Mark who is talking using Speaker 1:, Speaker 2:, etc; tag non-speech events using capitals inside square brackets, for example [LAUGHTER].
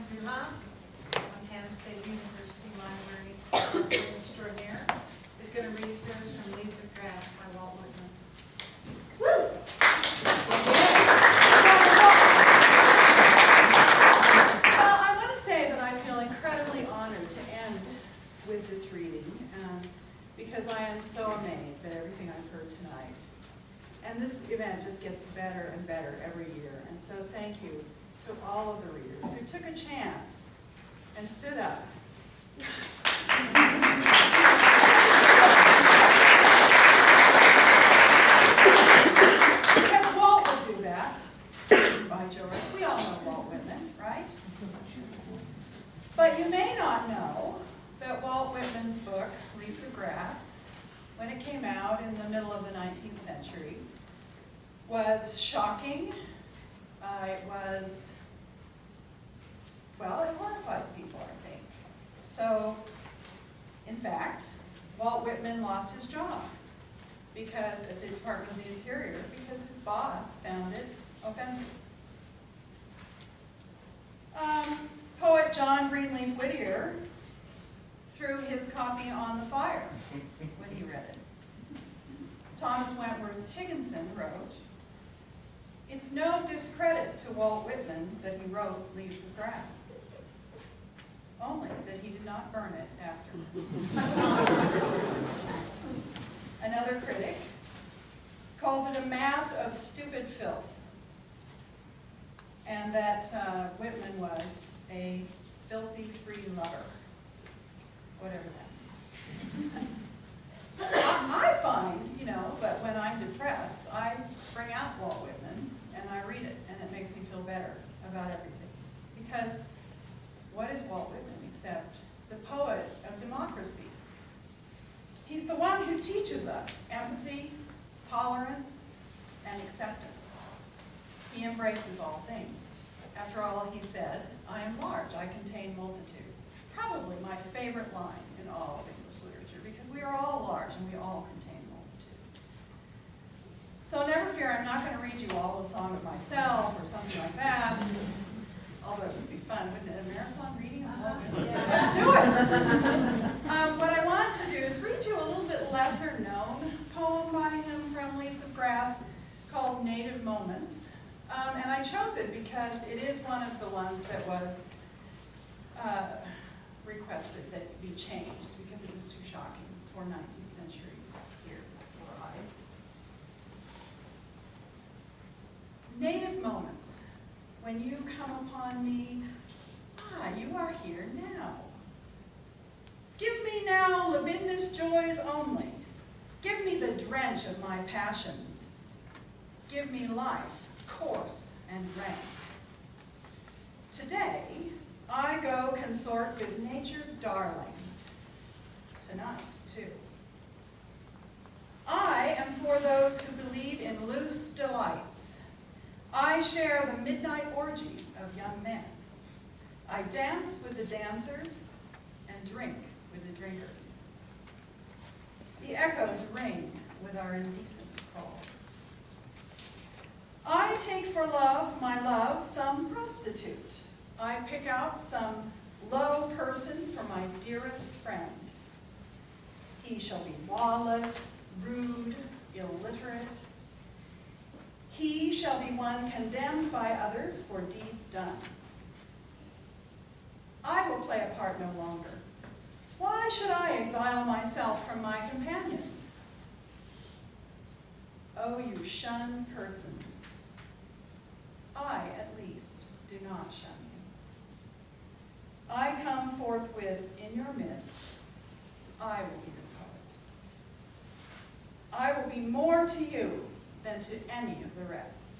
Speaker 1: Zuha, Montana State University Library Extraordinaire, is going to read to us from Leaves of Grass by Walt Whitman.
Speaker 2: Well, I want to say that I feel incredibly honored to end with this reading, um, because I am so amazed at everything I've heard tonight. And this event just gets better and better every year, and so thank you to all of the readers who took a chance and stood up. Because Walt would do that, by George. We all know Walt Whitman, right? But you may not know that Walt Whitman's book, Leaves of Grass, when it came out in the middle of the 19th century, was shocking. It was, well, it horrified people, I think. So, in fact, Walt Whitman lost his job because at the Department of the Interior because his boss found it offensive. Um, poet John Greenleaf Whittier threw his copy on the fire when he read it. Thomas Wentworth Higginson wrote, It's no discredit to Walt Whitman that he wrote Leaves of Grass, only that he did not burn it after. [LAUGHS] Another critic called it a mass of stupid filth, and that uh, Whitman was a filthy free lover, whatever that means. I I find, you know, but when I'm depressed, I bring out Walt Whitman and I read it, and it makes me feel better about everything. Because what is Walt Whitman except the poet of democracy? He's the one who teaches us empathy, tolerance, and acceptance. He embraces all things. After all, he said, I am large, I contain multitudes. Probably my favorite line in all of English literature, because we are all large and we all contain multitudes. Fear, I'm not going to read you all a song of myself or something like that. Although it would be fun, wouldn't it? A marathon reading? Love it. Let's do it. Um, what I want to do is read you a little bit lesser known poem by him from Leaves of Grass called Native Moments. Um, and I chose it because it is one of the ones that was uh, requested that be changed because it was too shocking for 19th century ears or eyes. Native moments, when you come upon me, ah, you are here now. Give me now libidinous joys only. Give me the drench of my passions. Give me life, coarse and rank. Today, I go consort with nature's darlings. Tonight, too. I am for those who believe in loose delights. I share the midnight orgies of young men. I dance with the dancers and drink with the drinkers. The echoes ring with our indecent calls. I take for love, my love, some prostitute. I pick out some low person for my dearest friend. He shall be lawless, rude, illiterate. He shall be one condemned by others for deeds done. I will play a part no longer. Why should I exile myself from my companions? Oh, you shun persons, I at least do not shun you. I come forthwith in your midst, I will be your poet. I will be more to you than to any of the rest.